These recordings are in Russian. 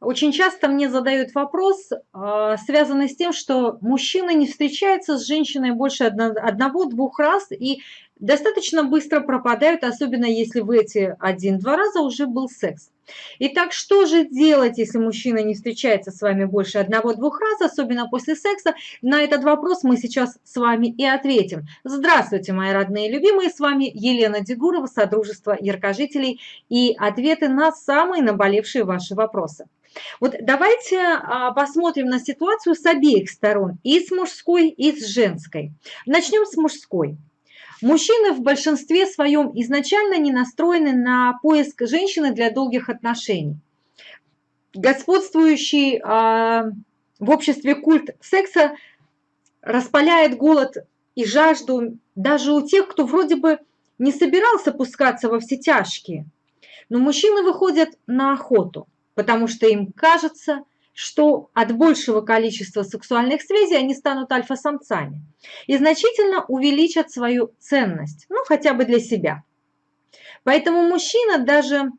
Очень часто мне задают вопрос, а, связанный с тем, что мужчина не встречается с женщиной больше одного-двух раз и достаточно быстро пропадают, особенно если в эти один-два раза уже был секс. Итак, что же делать, если мужчина не встречается с вами больше одного-двух раз, особенно после секса? На этот вопрос мы сейчас с вами и ответим. Здравствуйте, мои родные и любимые, с вами Елена Дегурова, Содружество Яркожителей и ответы на самые наболевшие ваши вопросы. Вот давайте а, посмотрим на ситуацию с обеих сторон, и с мужской, и с женской. Начнем с мужской. Мужчины в большинстве своем изначально не настроены на поиск женщины для долгих отношений. Господствующий а, в обществе культ секса распаляет голод и жажду даже у тех, кто вроде бы не собирался пускаться во все тяжкие. Но мужчины выходят на охоту, потому что им кажется, что от большего количества сексуальных связей они станут альфа-самцами и значительно увеличат свою ценность, ну хотя бы для себя. Поэтому мужчина, даже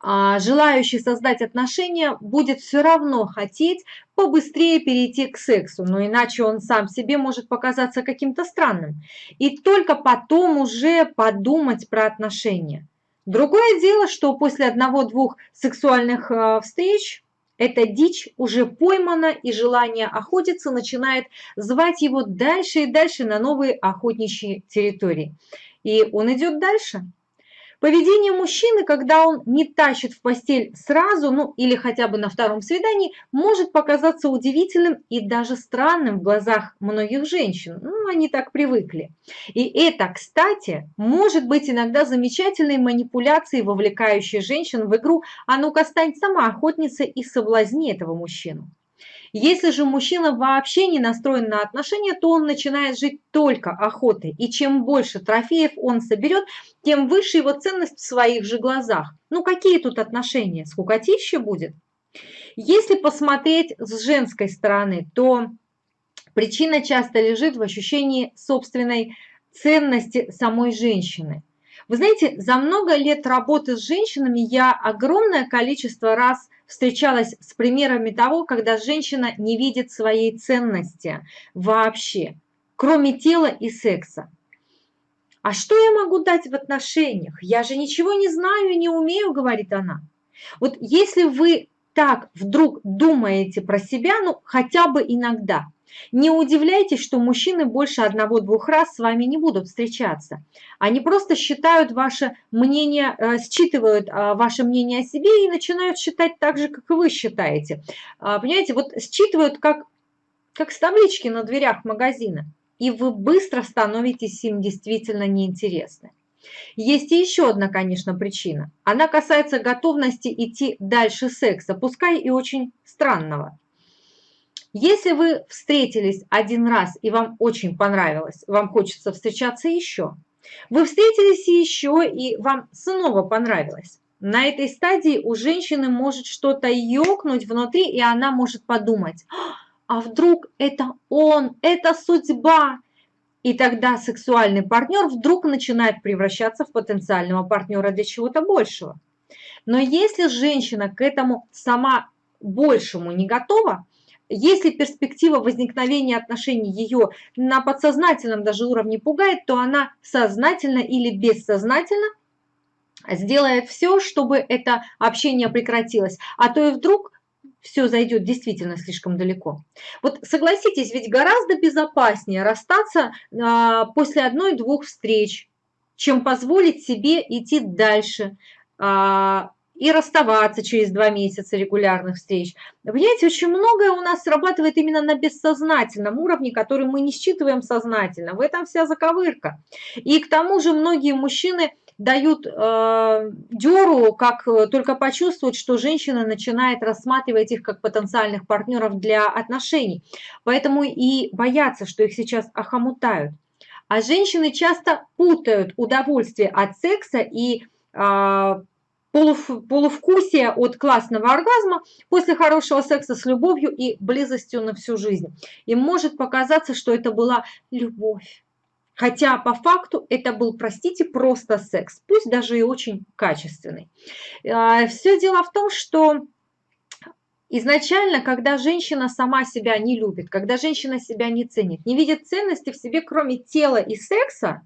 а, желающий создать отношения, будет все равно хотеть побыстрее перейти к сексу, но иначе он сам себе может показаться каким-то странным. И только потом уже подумать про отношения. Другое дело, что после одного-двух сексуальных а, встреч эта дичь уже поймана, и желание охотиться начинает звать его дальше и дальше на новые охотничьи территории. И он идет дальше. Поведение мужчины, когда он не тащит в постель сразу, ну или хотя бы на втором свидании, может показаться удивительным и даже странным в глазах многих женщин. Ну, они так привыкли. И это, кстати, может быть иногда замечательной манипуляцией, вовлекающей женщин в игру «А ну-ка, стань сама охотницей и соблазни этого мужчину». Если же мужчина вообще не настроен на отношения, то он начинает жить только охотой. И чем больше трофеев он соберет, тем выше его ценность в своих же глазах. Ну какие тут отношения? Скукотища будет? Если посмотреть с женской стороны, то причина часто лежит в ощущении собственной ценности самой женщины. Вы знаете, за много лет работы с женщинами я огромное количество раз встречалась с примерами того, когда женщина не видит своей ценности вообще, кроме тела и секса. А что я могу дать в отношениях? Я же ничего не знаю и не умею, говорит она. Вот если вы так вдруг думаете про себя, ну хотя бы иногда – не удивляйтесь, что мужчины больше одного-двух раз с вами не будут встречаться. Они просто считают ваше мнение, э, считывают э, ваше мнение о себе и начинают считать так же, как и вы считаете. А, понимаете, вот считывают как, как с таблички на дверях магазина. И вы быстро становитесь им действительно неинтересны. Есть и еще одна, конечно, причина. Она касается готовности идти дальше секса, пускай и очень странного. Если вы встретились один раз и вам очень понравилось, вам хочется встречаться еще. Вы встретились еще и вам снова понравилось. На этой стадии у женщины может что-то ёкнуть внутри, и она может подумать, а вдруг это он, это судьба. И тогда сексуальный партнер вдруг начинает превращаться в потенциального партнера для чего-то большего. Но если женщина к этому сама большему не готова, если перспектива возникновения отношений ее на подсознательном даже уровне пугает, то она сознательно или бессознательно сделает все, чтобы это общение прекратилось. А то и вдруг все зайдет действительно слишком далеко. Вот согласитесь, ведь гораздо безопаснее расстаться а, после одной-двух встреч, чем позволить себе идти дальше, а, и расставаться через два месяца регулярных встреч. Понимаете, очень многое у нас срабатывает именно на бессознательном уровне, который мы не считываем сознательно. В этом вся заковырка. И к тому же многие мужчины дают э, дёру, как только почувствуют, что женщина начинает рассматривать их как потенциальных партнеров для отношений. Поэтому и боятся, что их сейчас охомутают. А женщины часто путают удовольствие от секса и э, полув, полувкусие от классного оргазма после хорошего секса с любовью и близостью на всю жизнь. И может показаться, что это была любовь. Хотя по факту это был, простите, просто секс, пусть даже и очень качественный. А, Все дело в том, что изначально, когда женщина сама себя не любит, когда женщина себя не ценит, не видит ценности в себе, кроме тела и секса,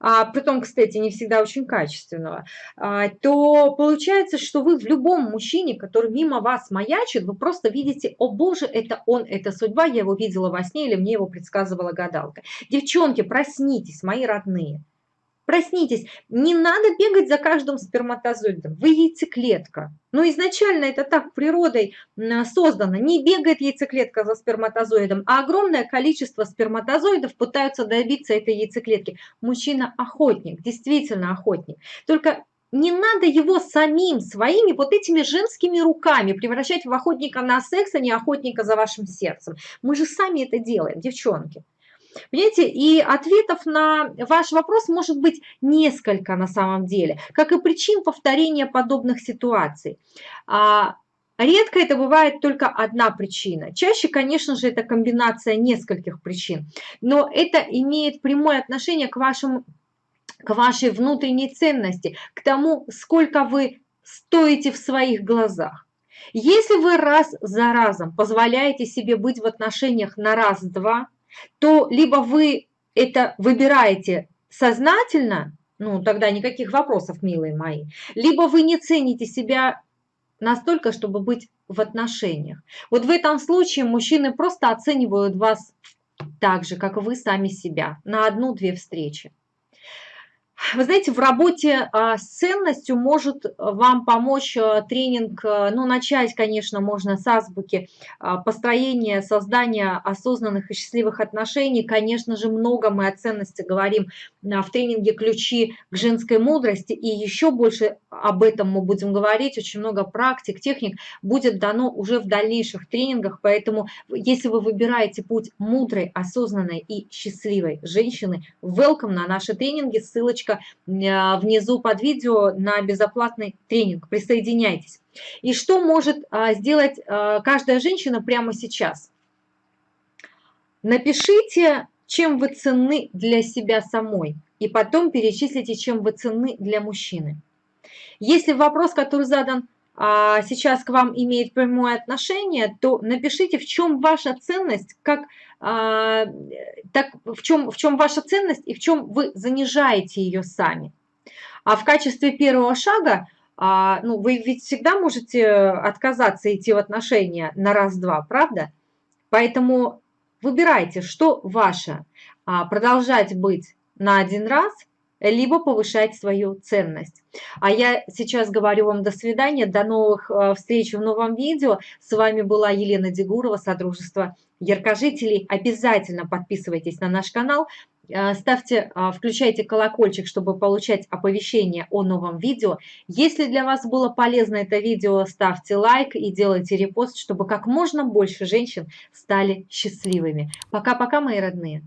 а, притом, кстати, не всегда очень качественного, а, то получается, что вы в любом мужчине, который мимо вас маячит, вы просто видите, о боже, это он, это судьба, я его видела во сне или мне его предсказывала гадалка. Девчонки, проснитесь, мои родные. Проснитесь, не надо бегать за каждым сперматозоидом, вы яйцеклетка. Но изначально это так природой создано. Не бегает яйцеклетка за сперматозоидом, а огромное количество сперматозоидов пытаются добиться этой яйцеклетки. Мужчина охотник, действительно охотник. Только не надо его самим, своими вот этими женскими руками превращать в охотника на секс, а не охотника за вашим сердцем. Мы же сами это делаем, девчонки. Понимаете, и ответов на ваш вопрос может быть несколько на самом деле, как и причин повторения подобных ситуаций. А, редко это бывает только одна причина. Чаще, конечно же, это комбинация нескольких причин. Но это имеет прямое отношение к, вашему, к вашей внутренней ценности, к тому, сколько вы стоите в своих глазах. Если вы раз за разом позволяете себе быть в отношениях на раз-два, то либо вы это выбираете сознательно, ну тогда никаких вопросов, милые мои, либо вы не цените себя настолько, чтобы быть в отношениях. Вот в этом случае мужчины просто оценивают вас так же, как вы сами себя, на одну-две встречи. Вы знаете, в работе а, с ценностью может вам помочь а, тренинг, а, ну, начать, конечно, можно с азбуки построения, создания осознанных и счастливых отношений. Конечно же, много мы о ценности говорим в тренинге «Ключи к женской мудрости», и еще больше об этом мы будем говорить, очень много практик, техник будет дано уже в дальнейших тренингах, поэтому если вы выбираете путь мудрой, осознанной и счастливой женщины, welcome на наши тренинги, ссылочка ссылочка внизу под видео на безоплатный тренинг. Присоединяйтесь. И что может а, сделать а, каждая женщина прямо сейчас? Напишите, чем вы ценны для себя самой, и потом перечислите, чем вы ценны для мужчины. Если вопрос, который задан а, сейчас к вам имеет прямое отношение, то напишите, в чем ваша ценность, как, а, так, в, чем, в чем ваша ценность и в чем вы занижаете ее сами. А в качестве первого шага, а, ну, вы ведь всегда можете отказаться идти в отношения на раз-два, правда? Поэтому выбирайте, что ваше. А, продолжать быть на один раз – либо повышать свою ценность. А я сейчас говорю вам до свидания, до новых э, встреч в новом видео. С вами была Елена Дегурова, Содружество Яркожителей. Обязательно подписывайтесь на наш канал, э, ставьте, э, включайте колокольчик, чтобы получать оповещения о новом видео. Если для вас было полезно это видео, ставьте лайк и делайте репост, чтобы как можно больше женщин стали счастливыми. Пока-пока, мои родные!